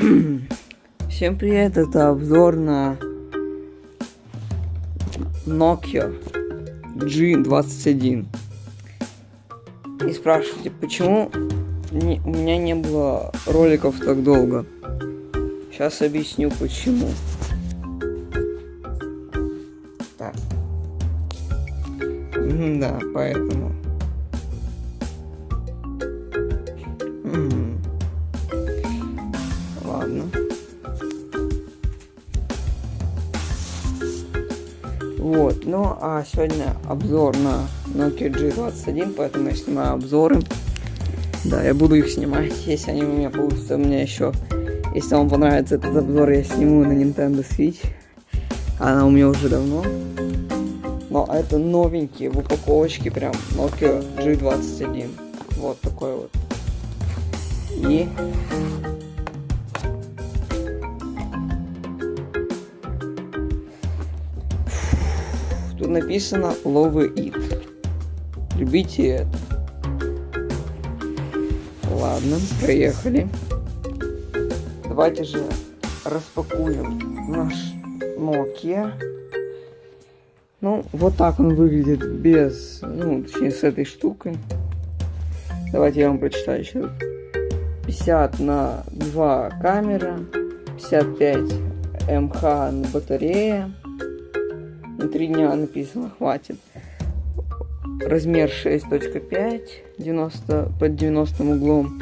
Всем привет, это обзор на Nokia G21. И спрашиваете, почему не, у меня не было роликов так долго? Сейчас объясню почему. Так. Да, поэтому. Ну а сегодня обзор на Nokia G21, поэтому я снимаю обзоры. Да, я буду их снимать, если они у меня получатся. У меня еще, если вам понравится этот обзор, я сниму на Nintendo Switch. Она у меня уже давно. Но это новенькие в упаковочке прям Nokia G21. Вот такой вот. И Тут написано Love It. Любите это. Ладно, проехали. Давайте же распакуем наш Nokia. Ну, вот так он выглядит без, ну, точнее, с этой штукой. Давайте я вам прочитаю еще. 50 на 2 камера, 55 МХ на батарее. На 3 дня написано, хватит. Размер 6.5, 90, под 90 углом.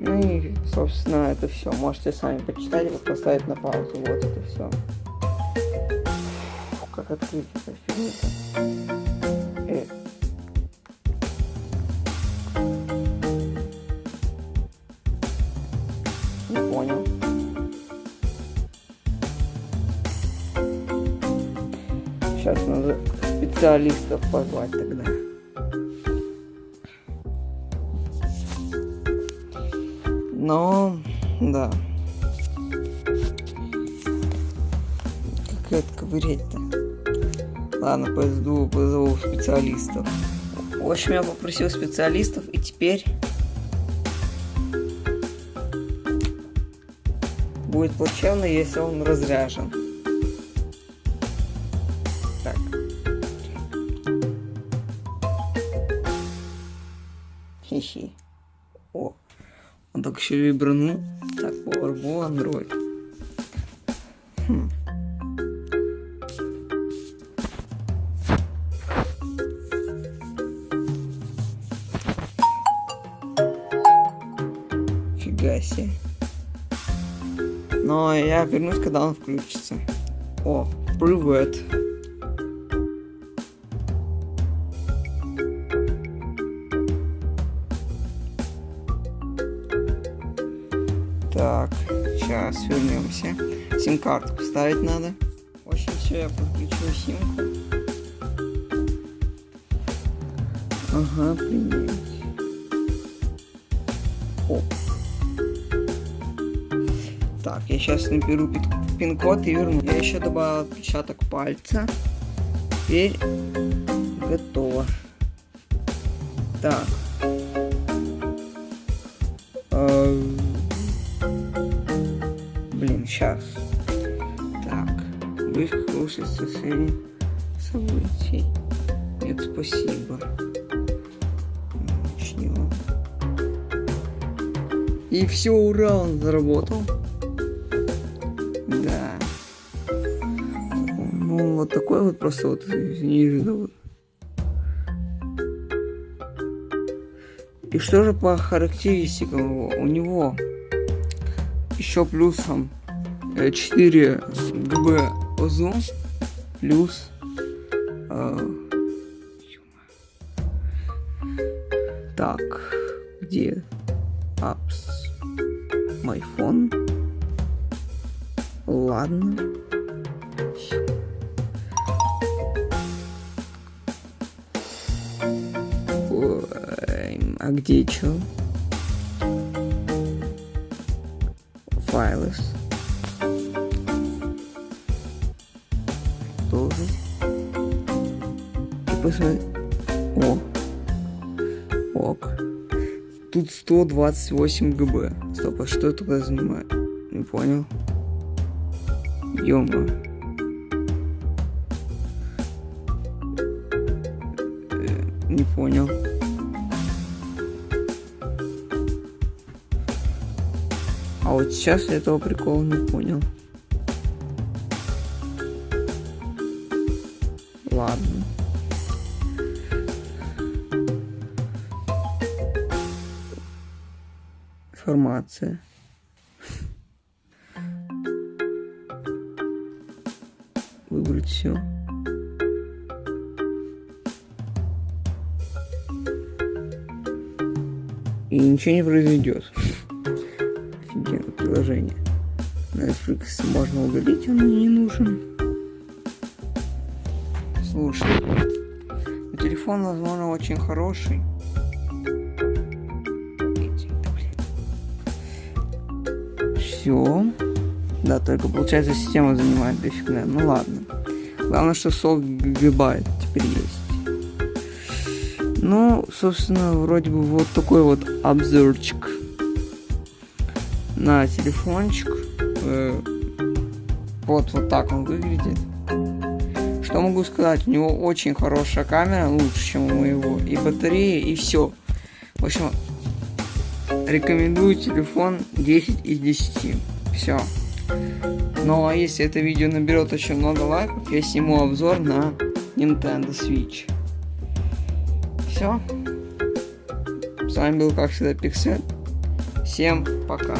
Ну и, собственно, это все. Можете сами почитать, вот поставить на паузу. Вот это все как открыть эту фигню э. Специалистов позвать тогда. Но, да. Как это ковырять-то? Ладно, пойду позову специалистов. В общем, я попросил специалистов, и теперь будет плачевно, если он разряжен. Хи-хи. О, он так еще вибранул. Так, Powerball Android. Хм. Нифига себе. Но я вернусь, когда он включится. О, привет. Так, сейчас вернемся. Сим-карту вставить надо. В общем, все, я подключил симку. Ага, принять. Оп. Так, я сейчас наберу пин-код и верну. Я еще добавил отпечаток пальца. Теперь готово. Так. Сейчас. Так. Вы хороший соседи событий. Нет, спасибо. Начнем. И все, ура, он заработал. Ну, вот такой вот просто вот неожиданно. И что же по характеристикам его? У него еще плюсом 4 э, ГБ ОЗО плюс э, так где апс мой фон ладно А где что? Файлы. И посмотри. О. Ок. тут 128 ГБ. Стоп, а что это тогда занимает? Не понял. Ёма. Э, Не понял. А вот сейчас я этого прикола не понял. Информация. Выбрать все. И ничего не произойдет. Офигенное приложение. Netflix можно удалить, он мне не нужен. Слушай, телефон, возможно, очень хороший. Все. Да, только получается система занимает дофига. Ну ладно. Главное, что 40 гигабайт теперь есть. Ну, собственно, вроде бы вот такой вот обзорчик на телефончик. Э, вот, вот так он выглядит. Что могу сказать? У него очень хорошая камера, лучше, чем у моего. И батарея, и все. В общем, рекомендую телефон 10 из 10. Все. Ну а если это видео наберет очень много лайков, я сниму обзор на Nintendo Switch. Все. С вами был, как всегда, Пиксель. Всем пока.